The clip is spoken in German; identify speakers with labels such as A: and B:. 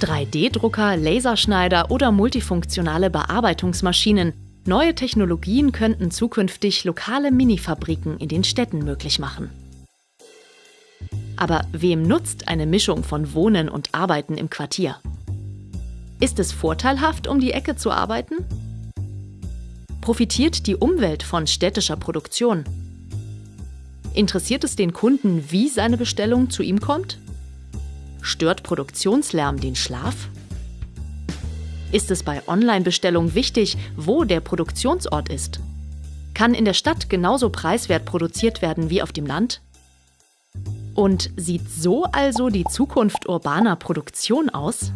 A: 3D-Drucker, Laserschneider oder multifunktionale Bearbeitungsmaschinen. Neue Technologien könnten zukünftig lokale Minifabriken in den Städten möglich machen. Aber wem nutzt eine Mischung von Wohnen und Arbeiten im Quartier? Ist es vorteilhaft, um die Ecke zu arbeiten? Profitiert die Umwelt von städtischer Produktion? Interessiert es den Kunden, wie seine Bestellung zu ihm kommt? Stört Produktionslärm den Schlaf? Ist es bei Online-Bestellung wichtig, wo der Produktionsort ist? Kann in der Stadt genauso preiswert produziert werden wie auf dem Land? Und sieht so also die Zukunft urbaner Produktion aus?